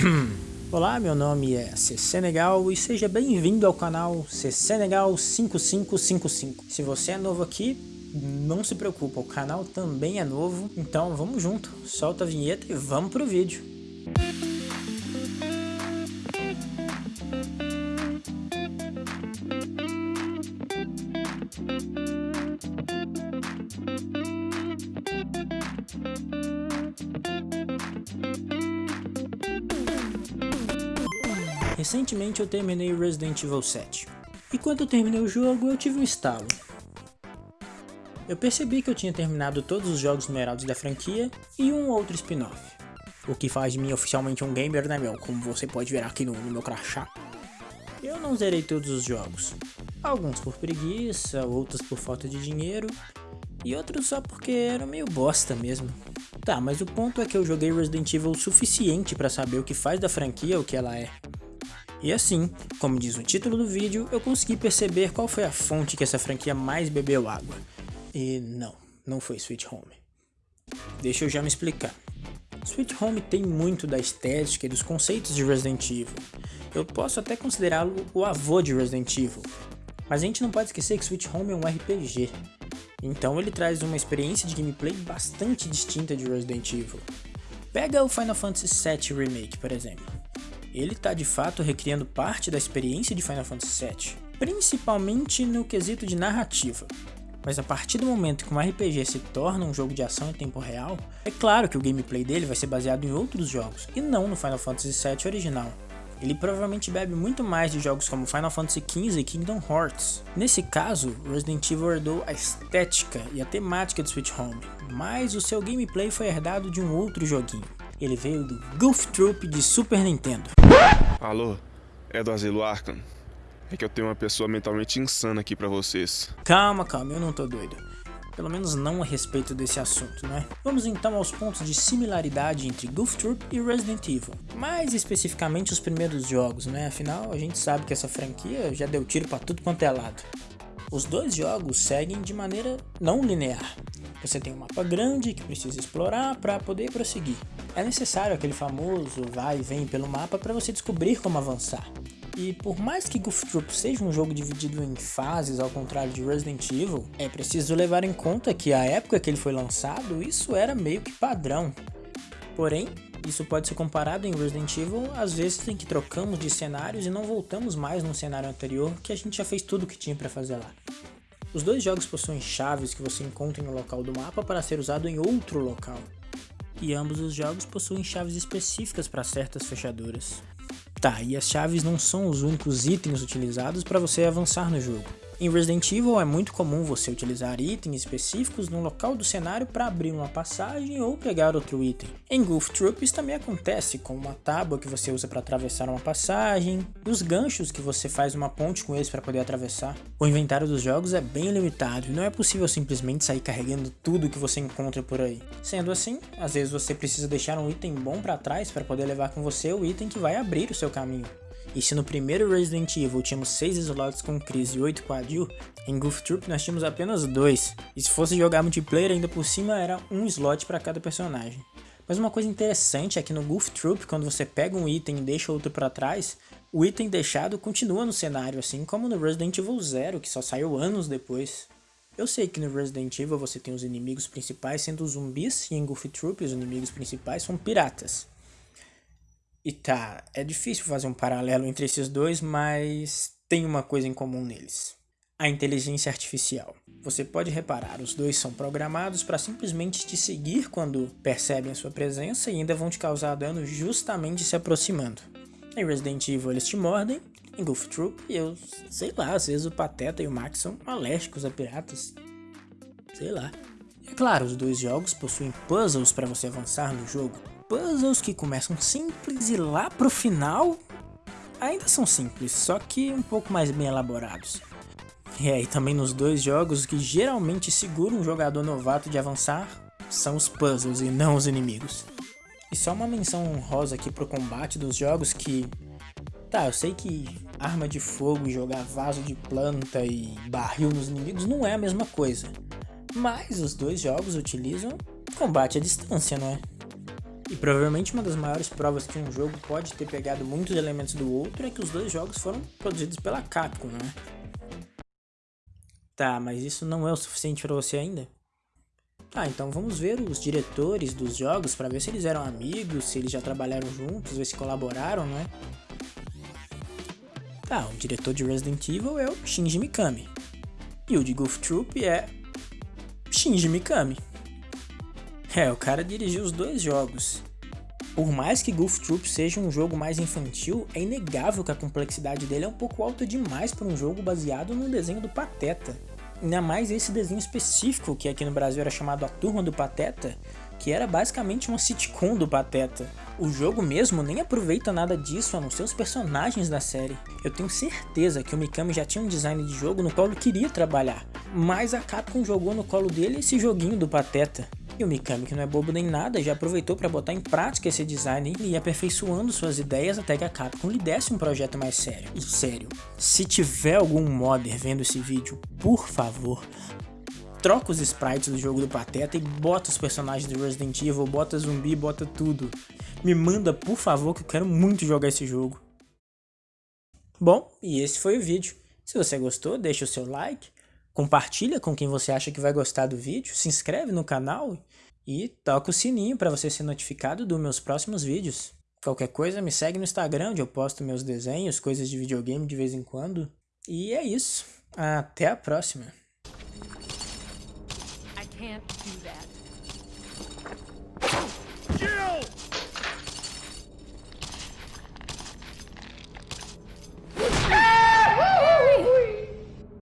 Olá, meu nome é Senegal e seja bem-vindo ao canal Senegal 5555. Se você é novo aqui, não se preocupa, o canal também é novo, então vamos junto, solta a vinheta e vamos pro vídeo. Recentemente eu terminei Resident Evil 7. E quando eu terminei o jogo, eu tive um estalo. Eu percebi que eu tinha terminado todos os jogos numerados da franquia e um outro spin-off. O que faz de mim oficialmente um gamer, né meu? Como você pode ver aqui no, no meu crachá. Eu não zerei todos os jogos. Alguns por preguiça, outros por falta de dinheiro e outros só porque era meio bosta mesmo. Tá, mas o ponto é que eu joguei Resident Evil o suficiente para saber o que faz da franquia o que ela é. E assim, como diz o título do vídeo, eu consegui perceber qual foi a fonte que essa franquia mais bebeu água. E não, não foi Sweet Home. Deixa eu já me explicar. Sweet Home tem muito da estética e dos conceitos de Resident Evil. Eu posso até considerá-lo o avô de Resident Evil. Mas a gente não pode esquecer que Sweet Home é um RPG. Então ele traz uma experiência de gameplay bastante distinta de Resident Evil. Pega o Final Fantasy VII Remake, por exemplo ele está de fato recriando parte da experiência de Final Fantasy VII, principalmente no quesito de narrativa. Mas a partir do momento que um RPG se torna um jogo de ação em tempo real, é claro que o gameplay dele vai ser baseado em outros jogos, e não no Final Fantasy VII original. Ele provavelmente bebe muito mais de jogos como Final Fantasy XV e Kingdom Hearts. Nesse caso, Resident Evil herdou a estética e a temática de Switch Home, mas o seu gameplay foi herdado de um outro joguinho. Ele veio do Goof Troop de Super Nintendo. Alô, é do Asilo Arkham. É que eu tenho uma pessoa mentalmente insana aqui pra vocês. Calma, calma, eu não tô doido. Pelo menos não a respeito desse assunto, né? Vamos então aos pontos de similaridade entre Goof Troop e Resident Evil. Mais especificamente os primeiros jogos, né? Afinal, a gente sabe que essa franquia já deu tiro pra tudo quanto é lado. Os dois jogos seguem de maneira não linear. Você tem um mapa grande que precisa explorar para poder prosseguir. É necessário aquele famoso vai e vem pelo mapa para você descobrir como avançar. E por mais que Goof Troop seja um jogo dividido em fases, ao contrário de Resident Evil, é preciso levar em conta que a época que ele foi lançado, isso era meio que padrão. Porém, isso pode ser comparado em Resident Evil às vezes em que trocamos de cenários e não voltamos mais no cenário anterior que a gente já fez tudo o que tinha para fazer lá. Os dois jogos possuem chaves que você encontra em um local do mapa para ser usado em outro local. E ambos os jogos possuem chaves específicas para certas fechaduras. Tá, e as chaves não são os únicos itens utilizados para você avançar no jogo. Em Resident Evil é muito comum você utilizar itens específicos no local do cenário para abrir uma passagem ou pegar outro item. Em Goof Troop isso também acontece, com uma tábua que você usa para atravessar uma passagem, os ganchos que você faz uma ponte com eles para poder atravessar. O inventário dos jogos é bem limitado e não é possível simplesmente sair carregando tudo que você encontra por aí. Sendo assim, às vezes você precisa deixar um item bom para trás para poder levar com você o item que vai abrir o seu caminho. E se no primeiro Resident Evil tínhamos 6 slots com Chris e 8 com a Jill, em Goof Troop nós tínhamos apenas 2. E se fosse jogar multiplayer ainda por cima era um slot para cada personagem. Mas uma coisa interessante é que no Goof Troop, quando você pega um item e deixa outro para trás, o item deixado continua no cenário, assim como no Resident Evil 0, que só saiu anos depois. Eu sei que no Resident Evil você tem os inimigos principais sendo zumbis, e em Goof Troop os inimigos principais são piratas. E tá, é difícil fazer um paralelo entre esses dois, mas tem uma coisa em comum neles. A inteligência artificial. Você pode reparar, os dois são programados para simplesmente te seguir quando percebem a sua presença e ainda vão te causar dano justamente se aproximando. Em Resident Evil eles te mordem, em Goof Troop eu sei lá, às vezes o Pateta e o Max são alérgicos a piratas. Sei lá. É claro, os dois jogos possuem puzzles para você avançar no jogo, puzzles que começam simples e lá pro final ainda são simples, só que um pouco mais bem elaborados. E aí também nos dois jogos que geralmente seguram um jogador novato de avançar são os puzzles e não os inimigos. E só uma menção honrosa aqui pro combate dos jogos que... Tá, eu sei que arma de fogo e jogar vaso de planta e barril nos inimigos não é a mesma coisa. Mas os dois jogos utilizam combate à distância, não é? E provavelmente uma das maiores provas que um jogo pode ter pegado muitos elementos do outro é que os dois jogos foram produzidos pela Capcom, né? Tá, mas isso não é o suficiente para você ainda? Tá, então vamos ver os diretores dos jogos para ver se eles eram amigos, se eles já trabalharam juntos, ver se colaboraram, né? Tá, o diretor de Resident Evil é o Shinji Mikami. E o de Goof Troop é Shinji Mikami. É, o cara dirigiu os dois jogos. Por mais que Goof Troop seja um jogo mais infantil, é inegável que a complexidade dele é um pouco alta demais para um jogo baseado num desenho do Pateta. Ainda mais esse desenho específico, que aqui no Brasil era chamado A Turma do Pateta, que era basicamente uma sitcom do Pateta. O jogo mesmo nem aproveita nada disso a não ser os personagens da série. Eu tenho certeza que o Mikami já tinha um design de jogo no qual ele queria trabalhar, mas a Capcom jogou no colo dele esse joguinho do Pateta. E o Mikami, que não é bobo nem nada, já aproveitou para botar em prática esse design e ir aperfeiçoando suas ideias até que a Capcom lhe desse um projeto mais sério. E sério, se tiver algum modder vendo esse vídeo, por favor, troca os sprites do jogo do Pateta e bota os personagens do Resident Evil, bota zumbi, bota tudo. Me manda, por favor, que eu quero muito jogar esse jogo. Bom, e esse foi o vídeo. Se você gostou, deixa o seu like, compartilha com quem você acha que vai gostar do vídeo, se inscreve no canal e toca o sininho para você ser notificado dos meus próximos vídeos. Qualquer coisa, me segue no Instagram, onde eu posto meus desenhos, coisas de videogame de vez em quando. E é isso. Até a próxima. can't do that. Jill!